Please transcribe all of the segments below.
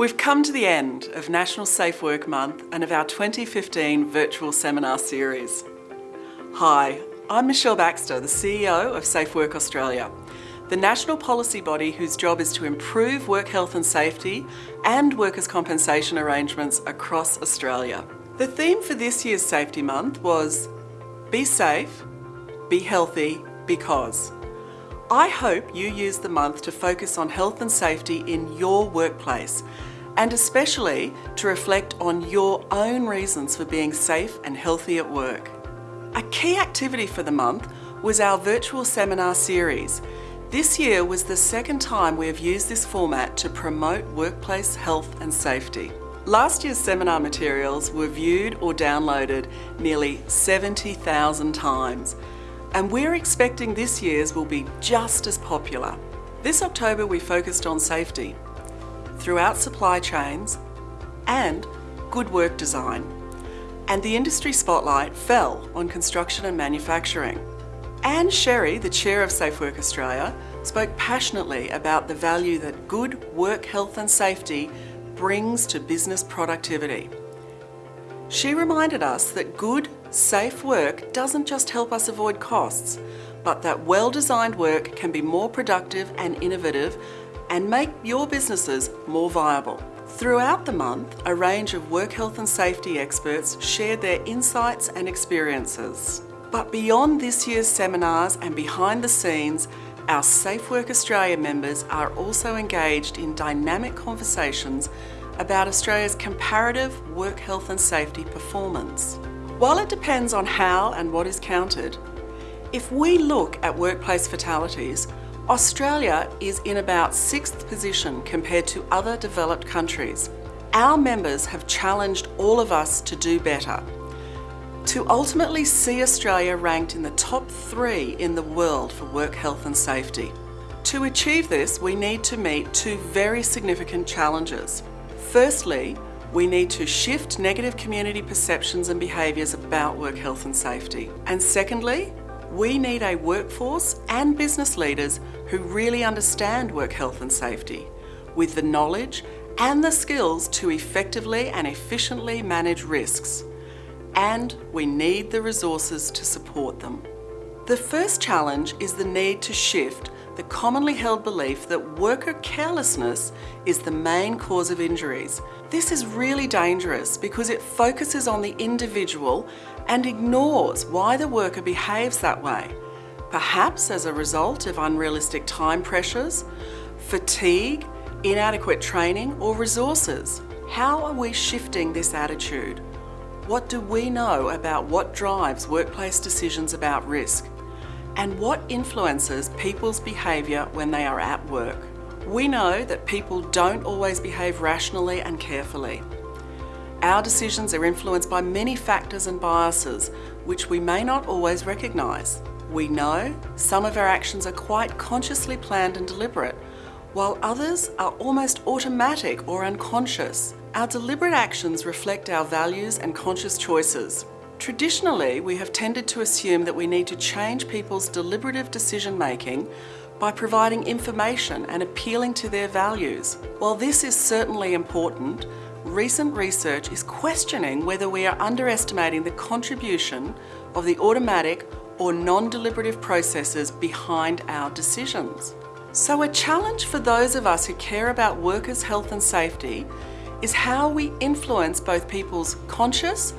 We've come to the end of National Safe Work Month and of our 2015 virtual seminar series. Hi, I'm Michelle Baxter, the CEO of Safe Work Australia, the national policy body whose job is to improve work health and safety and workers' compensation arrangements across Australia. The theme for this year's Safety Month was Be Safe, Be Healthy, Because. I hope you use the month to focus on health and safety in your workplace and especially to reflect on your own reasons for being safe and healthy at work. A key activity for the month was our virtual seminar series. This year was the second time we have used this format to promote workplace health and safety. Last year's seminar materials were viewed or downloaded nearly 70,000 times and we're expecting this year's will be just as popular. This October we focused on safety throughout supply chains and good work design. And the industry spotlight fell on construction and manufacturing. Anne Sherry, the chair of Safe Work Australia, spoke passionately about the value that good work health and safety brings to business productivity. She reminded us that good, safe work doesn't just help us avoid costs, but that well-designed work can be more productive and innovative and make your businesses more viable. Throughout the month, a range of work health and safety experts shared their insights and experiences. But beyond this year's seminars and behind the scenes, our Safe Work Australia members are also engaged in dynamic conversations about Australia's comparative work health and safety performance. While it depends on how and what is counted, if we look at workplace fatalities, Australia is in about sixth position compared to other developed countries. Our members have challenged all of us to do better, to ultimately see Australia ranked in the top three in the world for work health and safety. To achieve this, we need to meet two very significant challenges. Firstly, we need to shift negative community perceptions and behaviours about work health and safety. And secondly, we need a workforce and business leaders who really understand work health and safety, with the knowledge and the skills to effectively and efficiently manage risks. And we need the resources to support them. The first challenge is the need to shift the commonly held belief that worker carelessness is the main cause of injuries. This is really dangerous because it focuses on the individual and ignores why the worker behaves that way, perhaps as a result of unrealistic time pressures, fatigue, inadequate training or resources. How are we shifting this attitude? What do we know about what drives workplace decisions about risk? And what influences people's behaviour when they are at work. We know that people don't always behave rationally and carefully. Our decisions are influenced by many factors and biases, which we may not always recognise. We know some of our actions are quite consciously planned and deliberate, while others are almost automatic or unconscious. Our deliberate actions reflect our values and conscious choices. Traditionally, we have tended to assume that we need to change people's deliberative decision making by providing information and appealing to their values. While this is certainly important, recent research is questioning whether we are underestimating the contribution of the automatic or non-deliberative processes behind our decisions. So a challenge for those of us who care about workers' health and safety is how we influence both people's conscious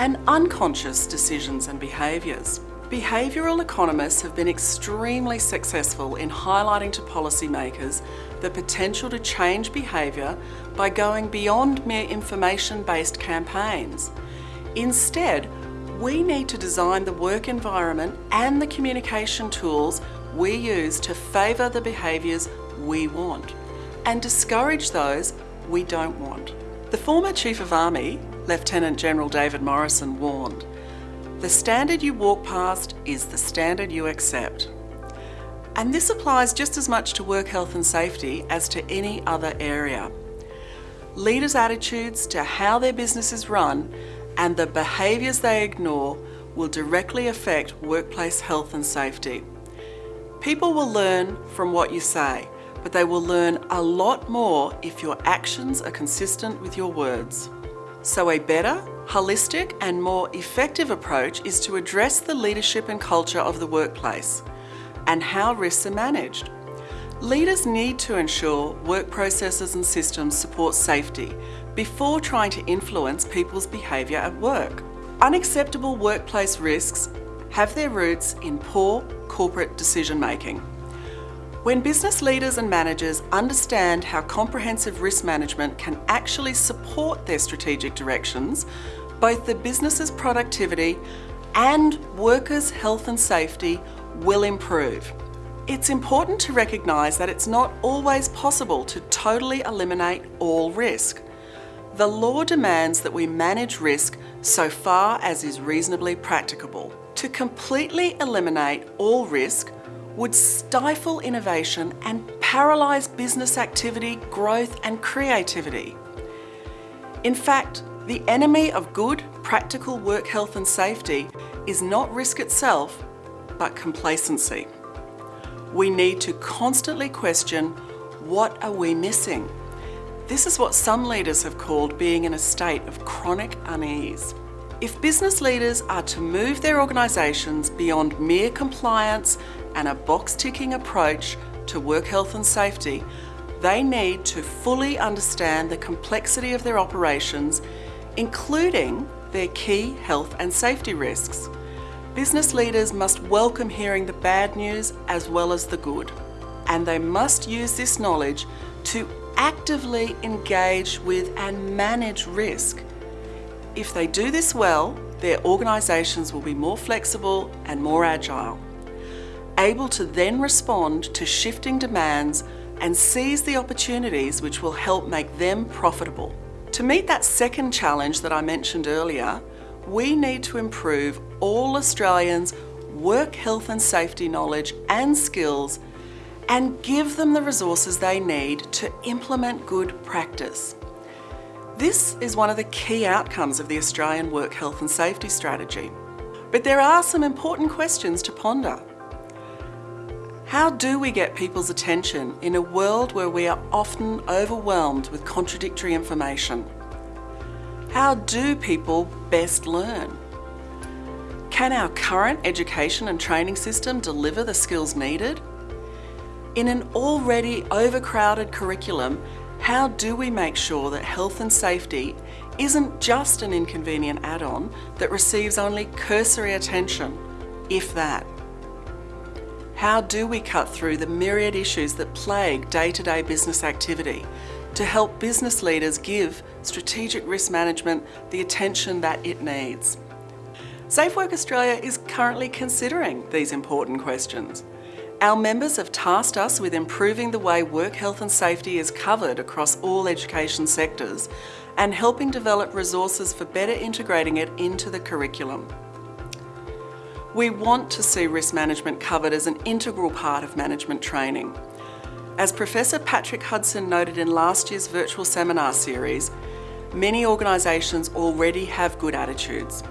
and unconscious decisions and behaviours. Behavioural economists have been extremely successful in highlighting to policymakers the potential to change behaviour by going beyond mere information-based campaigns. Instead, we need to design the work environment and the communication tools we use to favour the behaviours we want and discourage those we don't want. The former Chief of Army, Lieutenant General David Morrison warned, the standard you walk past is the standard you accept. And this applies just as much to work health and safety as to any other area. Leaders' attitudes to how their business is run and the behaviours they ignore will directly affect workplace health and safety. People will learn from what you say, but they will learn a lot more if your actions are consistent with your words. So a better, holistic and more effective approach is to address the leadership and culture of the workplace and how risks are managed. Leaders need to ensure work processes and systems support safety before trying to influence people's behaviour at work. Unacceptable workplace risks have their roots in poor corporate decision making. When business leaders and managers understand how comprehensive risk management can actually support their strategic directions, both the business's productivity and workers' health and safety will improve. It's important to recognise that it's not always possible to totally eliminate all risk. The law demands that we manage risk so far as is reasonably practicable. To completely eliminate all risk would stifle innovation and paralyse business activity, growth and creativity. In fact, the enemy of good, practical work health and safety is not risk itself, but complacency. We need to constantly question, what are we missing? This is what some leaders have called being in a state of chronic unease. If business leaders are to move their organisations beyond mere compliance and a box-ticking approach to work health and safety, they need to fully understand the complexity of their operations, including their key health and safety risks. Business leaders must welcome hearing the bad news as well as the good, and they must use this knowledge to actively engage with and manage risk if they do this well, their organisations will be more flexible and more agile, able to then respond to shifting demands and seize the opportunities which will help make them profitable. To meet that second challenge that I mentioned earlier, we need to improve all Australians' work health and safety knowledge and skills and give them the resources they need to implement good practice. This is one of the key outcomes of the Australian Work Health and Safety Strategy. But there are some important questions to ponder. How do we get people's attention in a world where we are often overwhelmed with contradictory information? How do people best learn? Can our current education and training system deliver the skills needed? In an already overcrowded curriculum, how do we make sure that health and safety isn't just an inconvenient add-on that receives only cursory attention, if that? How do we cut through the myriad issues that plague day-to-day -day business activity to help business leaders give strategic risk management the attention that it needs? SafeWork Australia is currently considering these important questions. Our members have tasked us with improving the way work health and safety is covered across all education sectors and helping develop resources for better integrating it into the curriculum. We want to see risk management covered as an integral part of management training. As Professor Patrick Hudson noted in last year's virtual seminar series, many organisations already have good attitudes.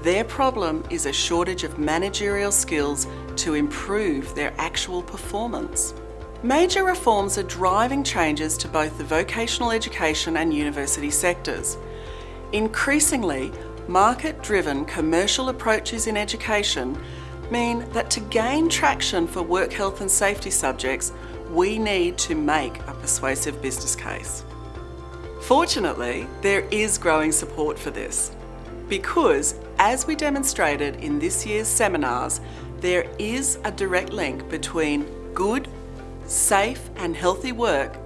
Their problem is a shortage of managerial skills to improve their actual performance. Major reforms are driving changes to both the vocational education and university sectors. Increasingly, market-driven commercial approaches in education mean that to gain traction for work health and safety subjects, we need to make a persuasive business case. Fortunately, there is growing support for this because, as we demonstrated in this year's seminars, there is a direct link between good, safe and healthy work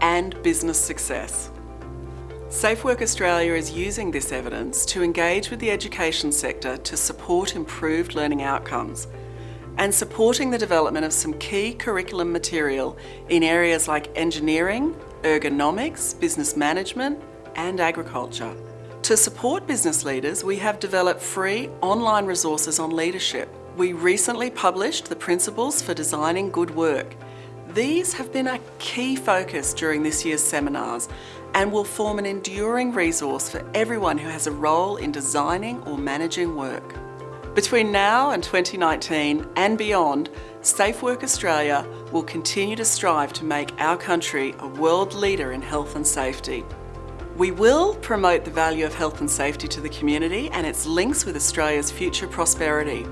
and business success. SafeWork Australia is using this evidence to engage with the education sector to support improved learning outcomes and supporting the development of some key curriculum material in areas like engineering, ergonomics, business management and agriculture. To support business leaders, we have developed free online resources on leadership. We recently published the Principles for Designing Good Work. These have been a key focus during this year's seminars and will form an enduring resource for everyone who has a role in designing or managing work. Between now and 2019 and beyond, Safe Work Australia will continue to strive to make our country a world leader in health and safety. We will promote the value of health and safety to the community and its links with Australia's future prosperity.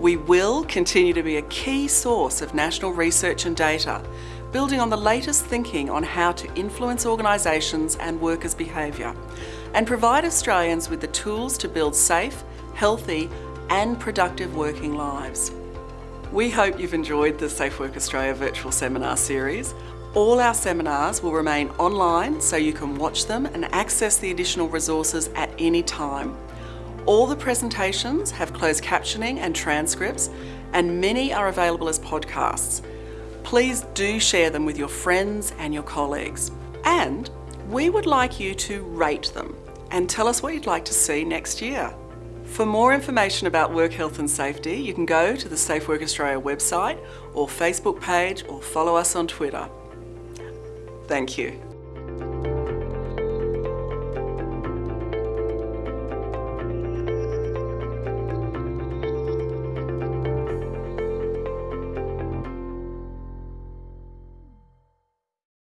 We will continue to be a key source of national research and data, building on the latest thinking on how to influence organisations and workers' behaviour, and provide Australians with the tools to build safe, healthy and productive working lives. We hope you've enjoyed the Safe Work Australia virtual seminar series. All our seminars will remain online so you can watch them and access the additional resources at any time. All the presentations have closed captioning and transcripts and many are available as podcasts. Please do share them with your friends and your colleagues. And we would like you to rate them and tell us what you'd like to see next year. For more information about work health and safety, you can go to the Safe Work Australia website or Facebook page or follow us on Twitter. Thank you.